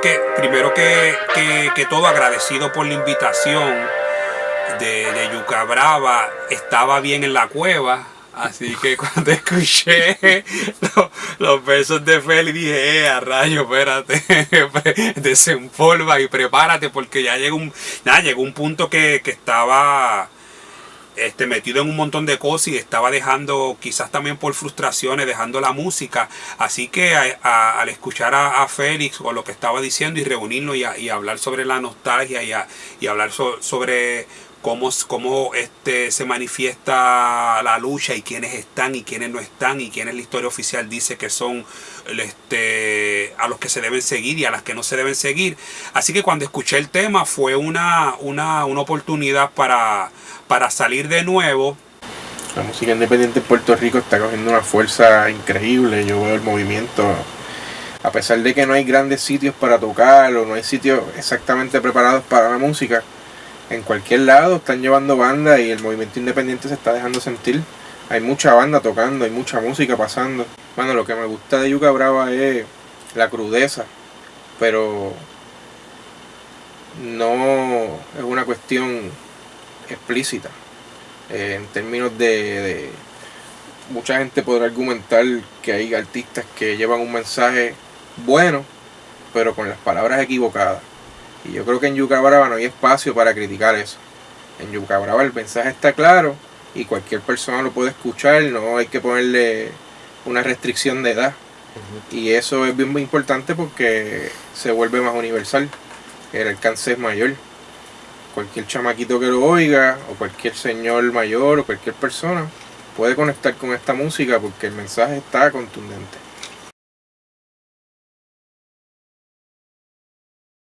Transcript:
Que, primero que, que, todo agradecido por la invitación de, de Yuca Brava, estaba bien en la cueva, Así que cuando escuché los, versos de Feli dije, eh, a rayo, espérate, desempolva y prepárate porque ya llegó un, llegó un punto que, estaba este, metido en un montón de cosas y estaba dejando, quizás también por frustraciones, dejando la música. Así que al escuchar a, Félix o lo que estaba diciendo y reunirnos y, hablar sobre la nostalgia y, y hablar sobre cómo, cómo este, se manifiesta la lucha y quiénes están y quiénes no están y quiénes la historia oficial dice que son este, a los que se deben seguir y a las que no se deben seguir. Así que cuando escuché el tema fue una, una, una oportunidad para, para salir de nuevo. La música independiente en Puerto Rico está cogiendo una fuerza increíble. Yo veo el movimiento a pesar de que no hay grandes sitios para tocar o no hay sitios exactamente preparados para la música, en cualquier lado están llevando banda y el movimiento independiente se está dejando sentir. Hay mucha banda tocando, hay mucha música pasando. Bueno, lo que me gusta de Yuca Brava es la crudeza, pero no es una cuestión explícita. Eh, en términos de, Mucha gente podrá argumentar que hay artistas que llevan un mensaje bueno, pero con las palabras equivocadas. Y yo creo que en Yuca Brava no hay espacio para criticar eso. En Yuca Brava el mensaje está claro y cualquier persona lo puede escuchar, no hay que ponerle una restricción de edad. Y eso es bien muy importante porque se vuelve más universal, el alcance es mayor. Cualquier chamaquito que lo oiga, o cualquier señor mayor, o cualquier persona, puede conectar con esta música porque el mensaje está contundente.